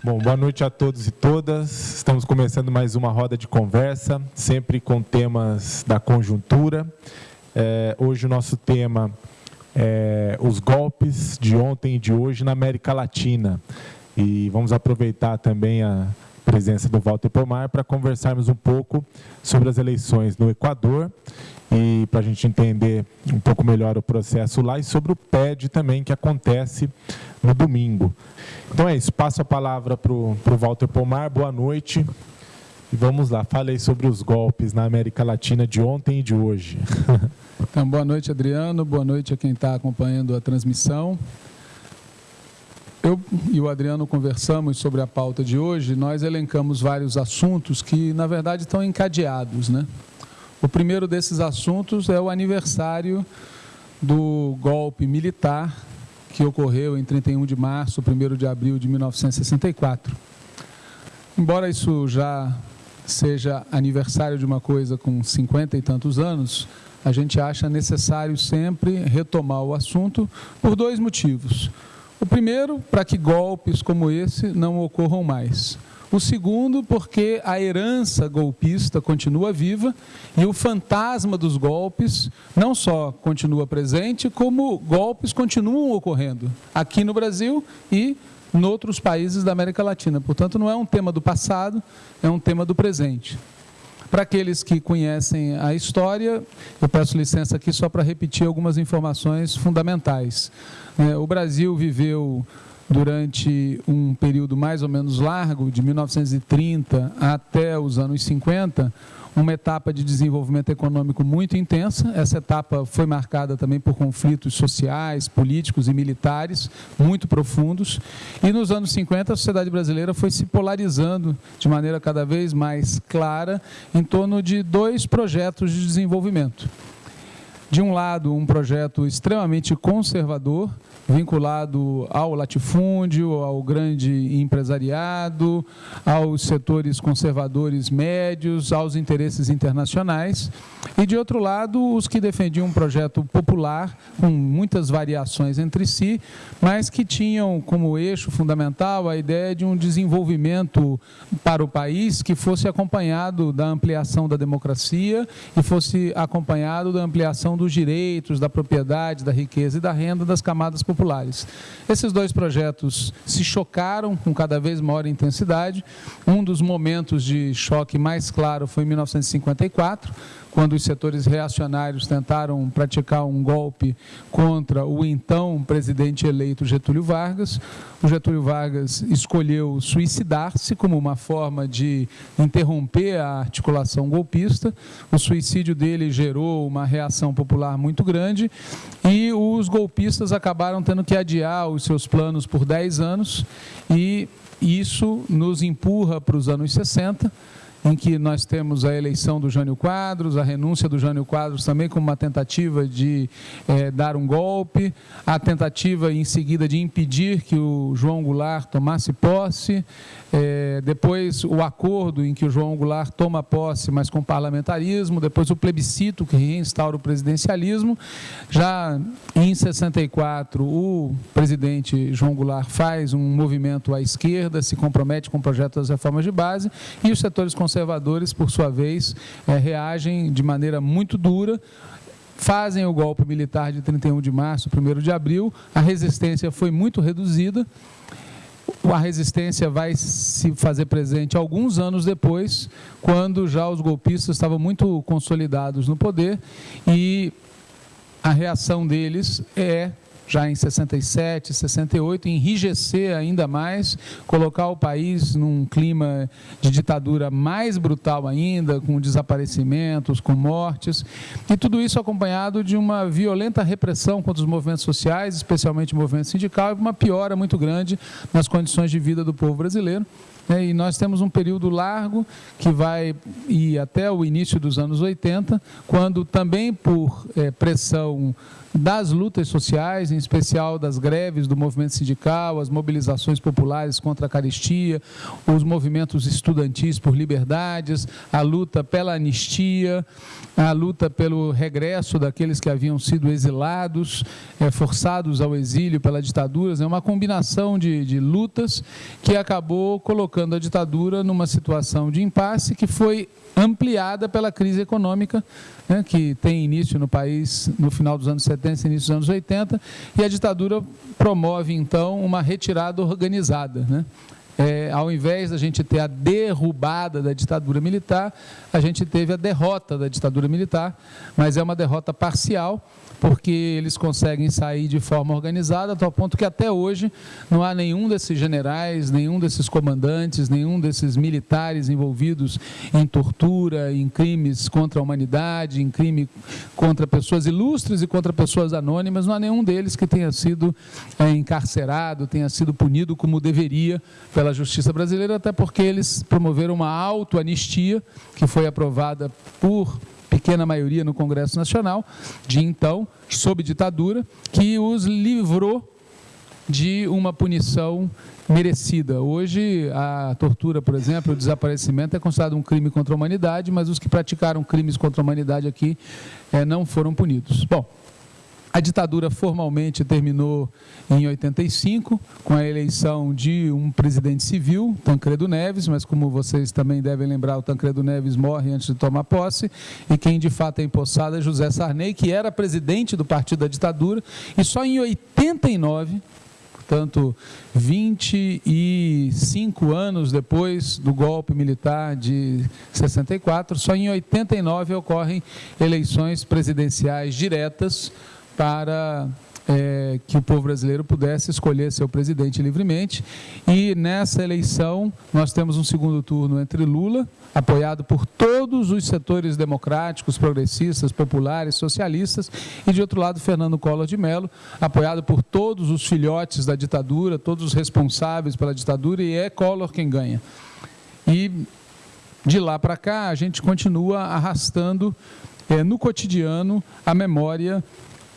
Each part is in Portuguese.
Bom, boa noite a todos e todas. Estamos começando mais uma roda de conversa, sempre com temas da conjuntura. É, hoje o nosso tema é os golpes de ontem e de hoje na América Latina. E vamos aproveitar também a presença do Walter Pomar para conversarmos um pouco sobre as eleições no Equador e para a gente entender um pouco melhor o processo lá e sobre o PED também que acontece no domingo. Então é isso, passo a palavra para o Walter Pomar, boa noite. E vamos lá, falei sobre os golpes na América Latina de ontem e de hoje. Então, boa noite, Adriano, boa noite a quem está acompanhando a transmissão. Eu e o Adriano conversamos sobre a pauta de hoje, nós elencamos vários assuntos que, na verdade, estão encadeados. Né? O primeiro desses assuntos é o aniversário do golpe militar que ocorreu em 31 de março, 1 de abril de 1964. Embora isso já seja aniversário de uma coisa com 50 e tantos anos, a gente acha necessário sempre retomar o assunto por dois motivos. O primeiro, para que golpes como esse não ocorram mais. O segundo, porque a herança golpista continua viva e o fantasma dos golpes não só continua presente, como golpes continuam ocorrendo aqui no Brasil e em outros países da América Latina. Portanto, não é um tema do passado, é um tema do presente. Para aqueles que conhecem a história, eu peço licença aqui só para repetir algumas informações fundamentais. É, o Brasil viveu durante um período mais ou menos largo, de 1930 até os anos 50, uma etapa de desenvolvimento econômico muito intensa. Essa etapa foi marcada também por conflitos sociais, políticos e militares muito profundos. E nos anos 50, a sociedade brasileira foi se polarizando de maneira cada vez mais clara em torno de dois projetos de desenvolvimento. De um lado, um projeto extremamente conservador, vinculado ao latifúndio, ao grande empresariado, aos setores conservadores médios, aos interesses internacionais, e de outro lado, os que defendiam um projeto popular com muitas variações entre si, mas que tinham como eixo fundamental a ideia de um desenvolvimento para o país que fosse acompanhado da ampliação da democracia e fosse acompanhado da ampliação dos direitos, da propriedade, da riqueza e da renda das camadas populares. Esses dois projetos se chocaram com cada vez maior intensidade. Um dos momentos de choque mais claro foi em 1954, quando os setores reacionários tentaram praticar um golpe contra o então presidente eleito Getúlio Vargas. O Getúlio Vargas escolheu suicidar-se como uma forma de interromper a articulação golpista. O suicídio dele gerou uma reação popular muito grande e os golpistas acabaram tendo que adiar os seus planos por 10 anos e isso nos empurra para os anos 60 em que nós temos a eleição do Jânio Quadros, a renúncia do Jânio Quadros também como uma tentativa de é, dar um golpe, a tentativa em seguida de impedir que o João Goulart tomasse posse, é, depois o acordo em que o João Goulart toma posse, mas com parlamentarismo, depois o plebiscito que reinstaura o presidencialismo. Já em 64, o presidente João Goulart faz um movimento à esquerda, se compromete com o projeto das reformas de base, e os setores conservadores, por sua vez, é, reagem de maneira muito dura, fazem o golpe militar de 31 de março, 1 de abril, a resistência foi muito reduzida, a resistência vai se fazer presente alguns anos depois, quando já os golpistas estavam muito consolidados no poder e a reação deles é já em 67, 68, enrijecer ainda mais, colocar o país num clima de ditadura mais brutal ainda, com desaparecimentos, com mortes, e tudo isso acompanhado de uma violenta repressão contra os movimentos sociais, especialmente o movimento sindical, e uma piora muito grande nas condições de vida do povo brasileiro. Né, e nós temos um período largo que vai ir até o início dos anos 80, quando também por é, pressão das lutas sociais, em especial das greves do movimento sindical, as mobilizações populares contra a caristia, os movimentos estudantis por liberdades, a luta pela anistia, a luta pelo regresso daqueles que haviam sido exilados, é, forçados ao exílio pela ditadura, é uma combinação de, de lutas que acabou colocando a ditadura numa situação de impasse que foi ampliada pela crise econômica, né, que tem início no país no final dos anos 70 e início dos anos 80, e a ditadura promove, então, uma retirada organizada. Né? É, ao invés da gente ter a derrubada da ditadura militar, a gente teve a derrota da ditadura militar, mas é uma derrota parcial, porque eles conseguem sair de forma organizada, a tal ponto que até hoje não há nenhum desses generais, nenhum desses comandantes, nenhum desses militares envolvidos em tortura, em crimes contra a humanidade, em crime contra pessoas ilustres e contra pessoas anônimas, não há nenhum deles que tenha sido é, encarcerado, tenha sido punido como deveria pela justiça brasileira, até porque eles promoveram uma autoanistia que foi aprovada por pequena maioria no Congresso Nacional, de então, sob ditadura, que os livrou de uma punição merecida. Hoje, a tortura, por exemplo, o desaparecimento é considerado um crime contra a humanidade, mas os que praticaram crimes contra a humanidade aqui é, não foram punidos. Bom, a ditadura formalmente terminou em 85, com a eleição de um presidente civil, Tancredo Neves, mas como vocês também devem lembrar, o Tancredo Neves morre antes de tomar posse, e quem de fato é empossado é José Sarney, que era presidente do partido da ditadura, e só em 89 portanto, 25 anos depois do golpe militar de 64, só em 89 ocorrem eleições presidenciais diretas para é, que o povo brasileiro pudesse escolher seu presidente livremente. E nessa eleição, nós temos um segundo turno entre Lula, apoiado por todos os setores democráticos, progressistas, populares, socialistas, e de outro lado, Fernando Collor de Mello, apoiado por todos os filhotes da ditadura, todos os responsáveis pela ditadura, e é Collor quem ganha. E de lá para cá, a gente continua arrastando é, no cotidiano a memória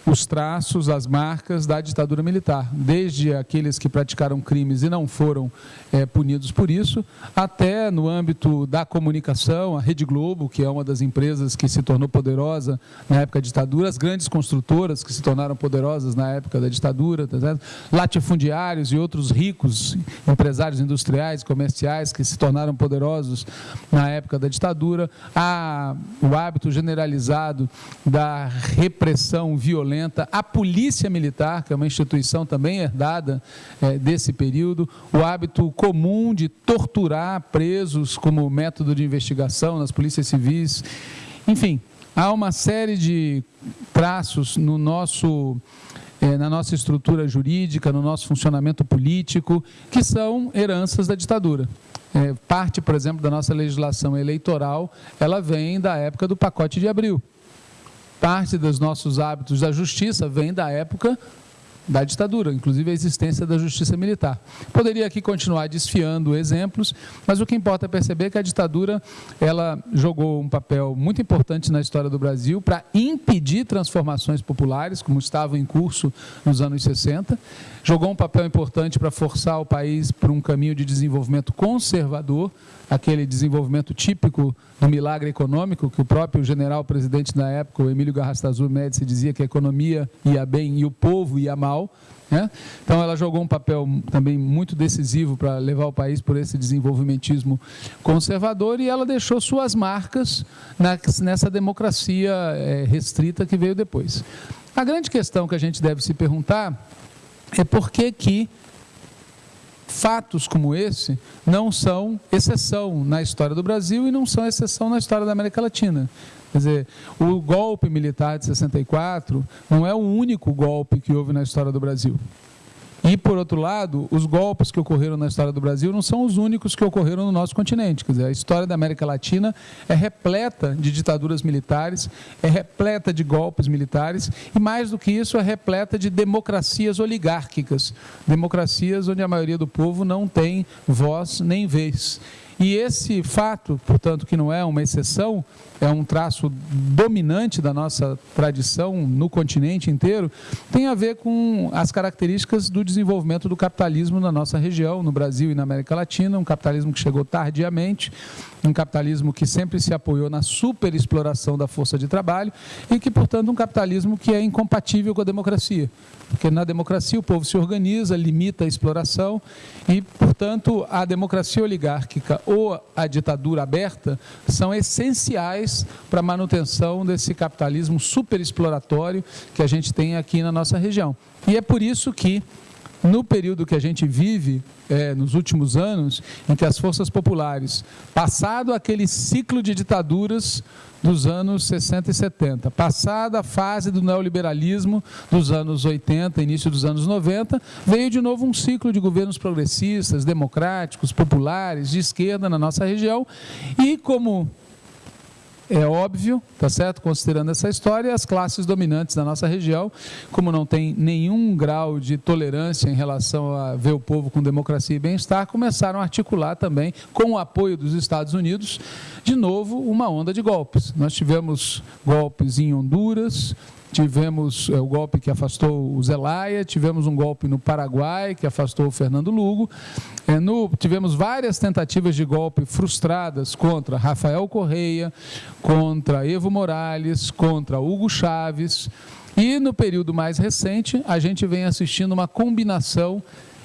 os traços, as marcas da ditadura militar, desde aqueles que praticaram crimes e não foram é, punidos por isso, até no âmbito da comunicação, a Rede Globo, que é uma das empresas que se tornou poderosa na época da ditadura, as grandes construtoras que se tornaram poderosas na época da ditadura, tá latifundiários e outros ricos empresários industriais, comerciais que se tornaram poderosos na época da ditadura, a, o hábito generalizado da repressão violenta violenta, a polícia militar, que é uma instituição também herdada é, desse período, o hábito comum de torturar presos como método de investigação nas polícias civis, enfim, há uma série de traços no nosso é, na nossa estrutura jurídica, no nosso funcionamento político, que são heranças da ditadura. É, parte, por exemplo, da nossa legislação eleitoral, ela vem da época do pacote de abril parte dos nossos hábitos da justiça vem da época da ditadura, inclusive a existência da justiça militar. Poderia aqui continuar desfiando exemplos, mas o que importa é perceber que a ditadura ela jogou um papel muito importante na história do Brasil para impedir transformações populares, como estavam em curso nos anos 60, jogou um papel importante para forçar o país para um caminho de desenvolvimento conservador, aquele desenvolvimento típico do milagre econômico, que o próprio general presidente na época, o Emílio Garrastazu Médici, dizia que a economia ia bem e o povo ia mal. Né? Então, ela jogou um papel também muito decisivo para levar o país por esse desenvolvimentismo conservador e ela deixou suas marcas nessa democracia eh, restrita que veio depois. A grande questão que a gente deve se perguntar é por que que fatos como esse não são exceção na história do Brasil e não são exceção na história da América Latina. Quer dizer, o golpe militar de 64 não é o único golpe que houve na história do Brasil. E, por outro lado, os golpes que ocorreram na história do Brasil não são os únicos que ocorreram no nosso continente. Quer dizer, a história da América Latina é repleta de ditaduras militares, é repleta de golpes militares e, mais do que isso, é repleta de democracias oligárquicas democracias onde a maioria do povo não tem voz nem vez. E esse fato, portanto, que não é uma exceção, é um traço dominante da nossa tradição no continente inteiro, tem a ver com as características do desenvolvimento do capitalismo na nossa região, no Brasil e na América Latina, um capitalismo que chegou tardiamente, um capitalismo que sempre se apoiou na superexploração da força de trabalho e que, portanto, um capitalismo que é incompatível com a democracia. Porque na democracia o povo se organiza, limita a exploração e, portanto, a democracia oligárquica ou a ditadura aberta são essenciais para a manutenção desse capitalismo superexploratório que a gente tem aqui na nossa região. E é por isso que no período que a gente vive, é, nos últimos anos, em que as forças populares, passado aquele ciclo de ditaduras dos anos 60 e 70, passada a fase do neoliberalismo dos anos 80, início dos anos 90, veio de novo um ciclo de governos progressistas, democráticos, populares, de esquerda na nossa região, e como é óbvio, tá certo? Considerando essa história, as classes dominantes da nossa região, como não tem nenhum grau de tolerância em relação a ver o povo com democracia e bem-estar, começaram a articular também, com o apoio dos Estados Unidos, de novo uma onda de golpes. Nós tivemos golpes em Honduras, tivemos é, o golpe que afastou o Zelaya, tivemos um golpe no Paraguai que afastou o Fernando Lugo, é, no, tivemos várias tentativas de golpe frustradas contra Rafael Correia, contra Evo Morales, contra Hugo Chaves, e no período mais recente a gente vem assistindo uma combinação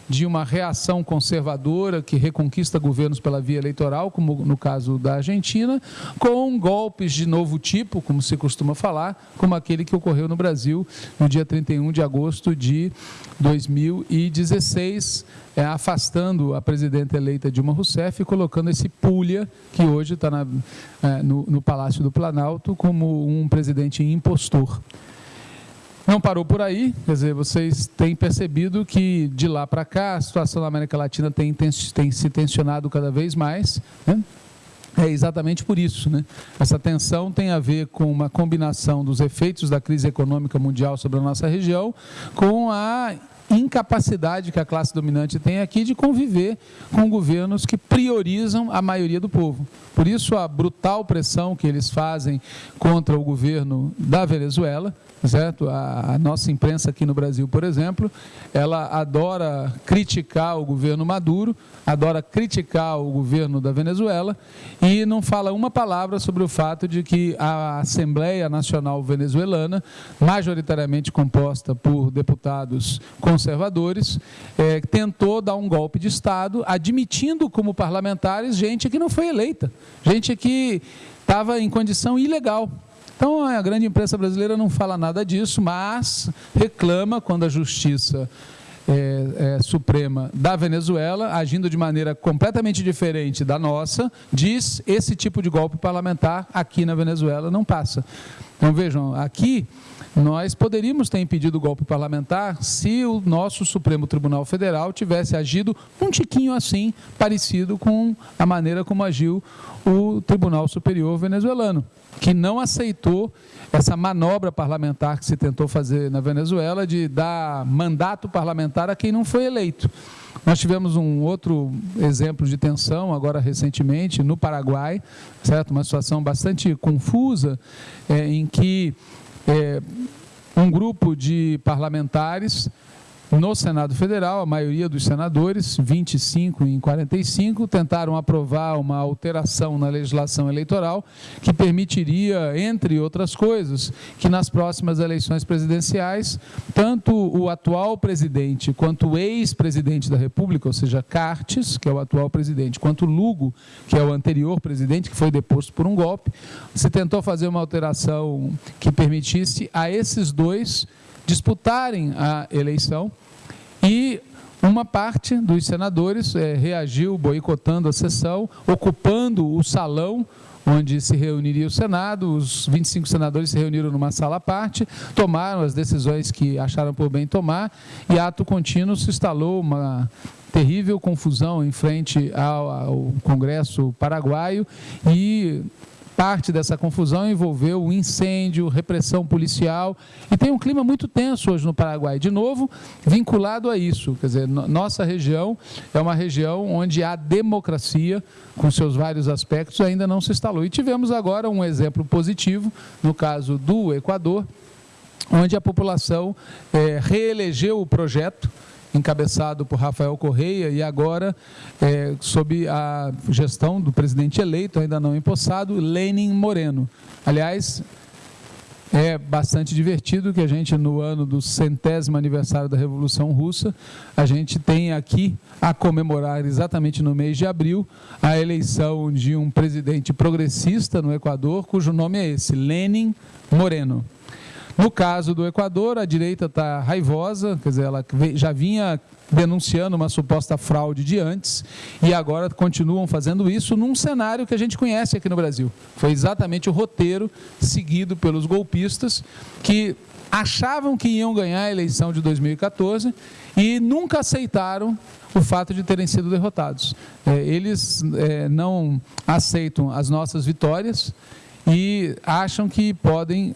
de uma reação conservadora que reconquista governos pela via eleitoral, como no caso da Argentina, com golpes de novo tipo, como se costuma falar, como aquele que ocorreu no Brasil no dia 31 de agosto de 2016, é, afastando a presidenta eleita Dilma Rousseff e colocando esse Pulha, que hoje está é, no, no Palácio do Planalto, como um presidente impostor. Não parou por aí, quer dizer, vocês têm percebido que de lá para cá a situação na América Latina tem, tem, tem se tensionado cada vez mais. Né? É exatamente por isso. Né? Essa tensão tem a ver com uma combinação dos efeitos da crise econômica mundial sobre a nossa região, com a incapacidade que a classe dominante tem aqui de conviver com governos que priorizam a maioria do povo. Por isso, a brutal pressão que eles fazem contra o governo da Venezuela certo? A, a, nossa imprensa aqui no Brasil, por exemplo, ela adora criticar o governo Maduro, adora criticar o governo da Venezuela e não fala uma palavra sobre o fato de que a Assembleia Nacional Venezuelana, majoritariamente composta por deputados conservadores, é, tentou dar um golpe de Estado, admitindo como parlamentares gente que não foi eleita, gente que estava em condição ilegal. Então, a grande imprensa brasileira não fala nada disso, mas reclama quando a justiça é, é, Suprema da Venezuela, agindo de maneira completamente diferente da nossa, diz esse tipo de golpe parlamentar aqui na Venezuela não passa. Então, vejam, aqui nós poderíamos ter impedido o golpe parlamentar se o nosso Supremo Tribunal Federal tivesse agido um tiquinho assim, parecido com a maneira como agiu o Tribunal Superior venezuelano que não aceitou essa manobra parlamentar que se tentou fazer na Venezuela de dar mandato parlamentar a quem não foi eleito. Nós tivemos um outro exemplo de tensão agora recentemente no Paraguai, certo? Uma situação bastante confusa é, em que é, um grupo de parlamentares no Senado Federal, a maioria dos senadores, 25 em 45, tentaram aprovar uma alteração na legislação eleitoral que permitiria, entre outras coisas, que nas próximas eleições presidenciais, tanto o atual presidente quanto o ex-presidente da República, ou seja, Cartes, que é o atual presidente, quanto Lugo, que é o anterior presidente, que foi deposto por um golpe, se tentou fazer uma alteração que permitisse a esses dois disputarem a eleição. E uma parte dos senadores é, reagiu boicotando a sessão, ocupando o salão onde se reuniria o Senado, os 25 senadores se reuniram numa sala à parte, tomaram as decisões que acharam por bem tomar, e ato contínuo se instalou uma terrível confusão em frente ao, ao Congresso paraguaio e parte dessa confusão envolveu o incêndio, repressão policial, e tem um clima muito tenso hoje no Paraguai. De novo, vinculado a isso, quer dizer, nossa região é uma região onde a democracia, com seus vários aspectos, ainda não se instalou. E tivemos agora um exemplo positivo, no caso do Equador, onde a população é, reelegeu o projeto, encabeçado por Rafael Correia e agora é, sob a gestão do presidente eleito, ainda não empossado, Lenin Moreno. Aliás, é bastante divertido que a gente, no ano do centésimo aniversário da Revolução Russa, a gente tem aqui a comemorar exatamente no mês de abril a eleição de um presidente progressista no Equador, cujo nome é esse, Lenin Moreno. No caso do Equador, a direita está raivosa, quer dizer, ela já vinha denunciando uma suposta fraude de antes e agora continuam fazendo isso num cenário que a gente conhece aqui no Brasil. Foi exatamente o roteiro seguido pelos golpistas que achavam que iam ganhar a eleição de 2014 e nunca aceitaram o fato de terem sido derrotados. É, eles é, não aceitam as nossas vitórias e acham que podem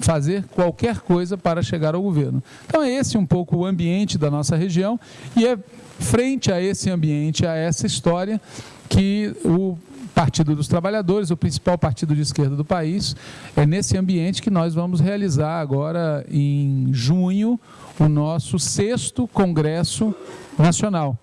fazer qualquer coisa para chegar ao governo. Então é esse um pouco o ambiente da nossa região e é frente a esse ambiente, a essa história que o Partido dos Trabalhadores, o principal partido de esquerda do país, é nesse ambiente que nós vamos realizar agora em junho o nosso sexto Congresso Nacional.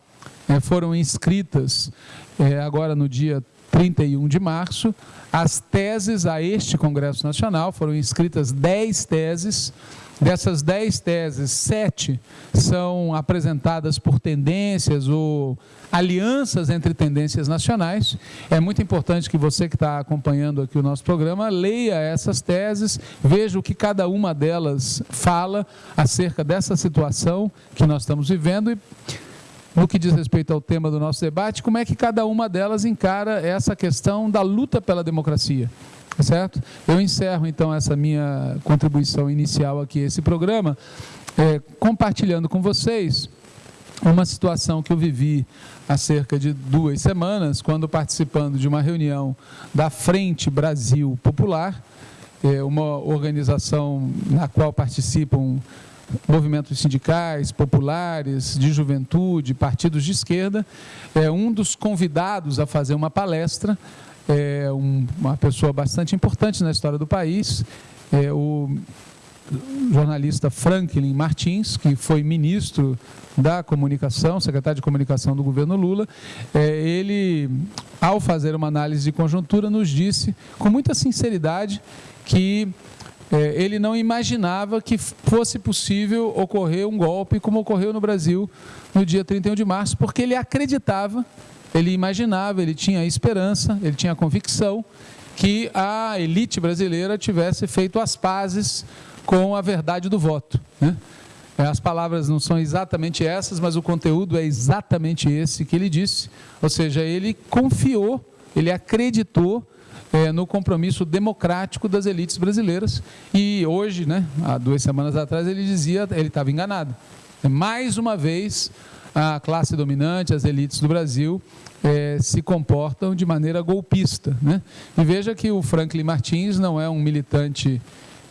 É, foram inscritas é, agora no dia 31 de março as teses a este Congresso Nacional, foram inscritas 10 teses. Dessas 10 teses, sete são apresentadas por tendências ou alianças entre tendências nacionais. É muito importante que você que está acompanhando aqui o nosso programa leia essas teses, veja o que cada uma delas fala acerca dessa situação que nós estamos vivendo e no que diz respeito ao tema do nosso debate, como é que cada uma delas encara essa questão da luta pela democracia. Certo? Eu encerro então essa minha contribuição inicial aqui esse programa, é, compartilhando com vocês uma situação que eu vivi há cerca de duas semanas, quando participando de uma reunião da Frente Brasil Popular, é, uma organização na qual participam movimentos sindicais, populares, de juventude, partidos de esquerda, é um dos convidados a fazer uma palestra, é um, uma pessoa bastante importante na história do país, é o jornalista Franklin Martins, que foi ministro da comunicação, secretário de comunicação do governo Lula, é, ele, ao fazer uma análise de conjuntura, nos disse com muita sinceridade que ele não imaginava que fosse possível ocorrer um golpe como ocorreu no Brasil no dia 31 de março, porque ele acreditava, ele imaginava, ele tinha esperança, ele tinha convicção que a elite brasileira tivesse feito as pazes com a verdade do voto. Né? É, as palavras não são exatamente essas, mas o conteúdo é exatamente esse que ele disse. Ou seja, ele confiou, ele acreditou é, no compromisso democrático das elites brasileiras. E hoje, né, há duas semanas atrás, ele dizia, ele estava enganado. Mais uma vez, a classe dominante, as elites do Brasil, é, se comportam de maneira golpista. Né? E veja que o Franklin Martins não é um militante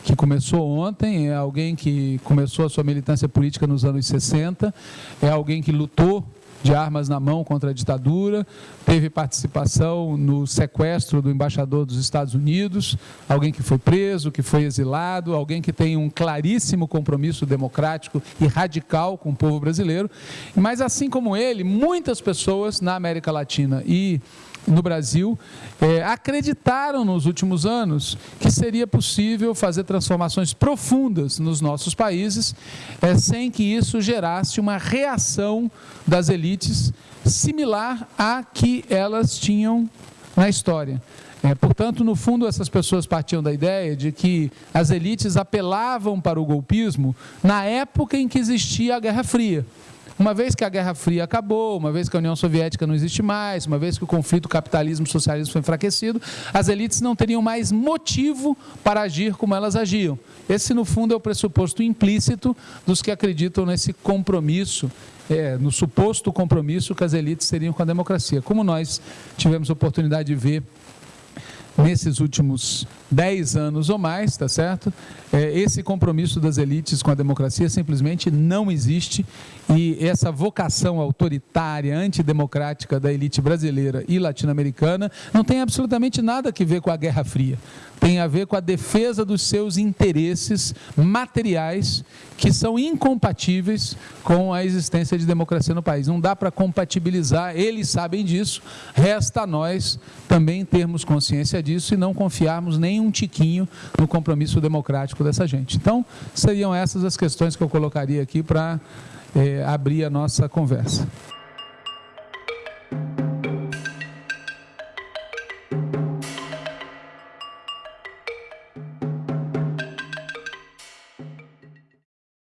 que começou ontem, é alguém que começou a sua militância política nos anos 60, é alguém que lutou de armas na mão contra a ditadura, teve participação no sequestro do embaixador dos Estados Unidos, alguém que foi preso, que foi exilado, alguém que tem um claríssimo compromisso democrático e radical com o povo brasileiro. Mas, assim como ele, muitas pessoas na América Latina e no Brasil é, acreditaram nos últimos anos que seria possível fazer transformações profundas nos nossos países é, sem que isso gerasse uma reação das elites similar à que elas tinham na história. É, portanto, no fundo, essas pessoas partiam da ideia de que as elites apelavam para o golpismo na época em que existia a Guerra Fria. Uma vez que a Guerra Fria acabou, uma vez que a União Soviética não existe mais, uma vez que o conflito capitalismo-socialismo foi enfraquecido, as elites não teriam mais motivo para agir como elas agiam. Esse, no fundo, é o pressuposto implícito dos que acreditam nesse compromisso, é, no suposto compromisso que as elites teriam com a democracia. Como nós tivemos oportunidade de ver nesses últimos 10 anos ou mais, tá certo? É, esse compromisso das elites com a democracia simplesmente não existe e essa vocação autoritária, antidemocrática da elite brasileira e latino-americana não tem absolutamente nada a ver com a Guerra Fria. Tem a ver com a defesa dos seus interesses materiais que são incompatíveis com a existência de democracia no país. Não dá para compatibilizar, eles sabem disso, resta a nós também termos consciência disso e não confiarmos nem um tiquinho no compromisso democrático dessa gente. Então, seriam essas as questões que eu colocaria aqui para é, abrir a nossa conversa.